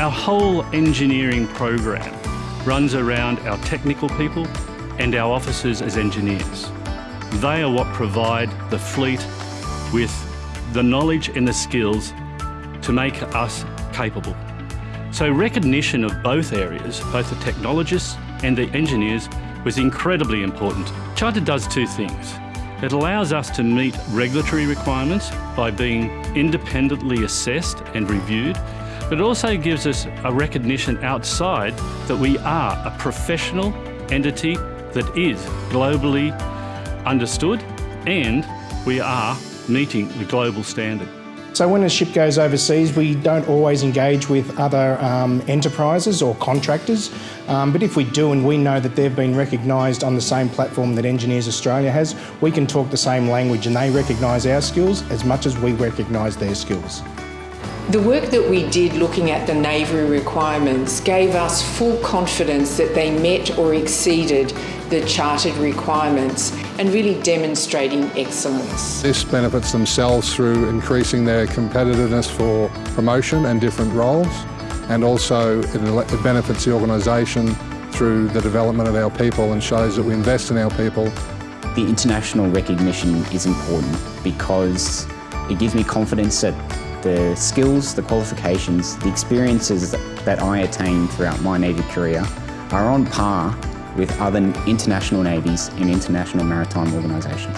Our whole engineering program runs around our technical people and our officers as engineers. They are what provide the fleet with the knowledge and the skills to make us capable. So recognition of both areas, both the technologists and the engineers, was incredibly important. Charter does two things. It allows us to meet regulatory requirements by being independently assessed and reviewed, but it also gives us a recognition outside that we are a professional entity that is globally understood and we are meeting the global standard. So when a ship goes overseas, we don't always engage with other um, enterprises or contractors, um, but if we do and we know that they've been recognised on the same platform that Engineers Australia has, we can talk the same language and they recognise our skills as much as we recognise their skills. The work that we did looking at the Navy requirements gave us full confidence that they met or exceeded the chartered requirements and really demonstrating excellence. This benefits themselves through increasing their competitiveness for promotion and different roles and also it benefits the organisation through the development of our people and shows that we invest in our people. The international recognition is important because it gives me confidence that the skills, the qualifications, the experiences that I attained throughout my Navy career are on par with other international navies and international maritime organisations.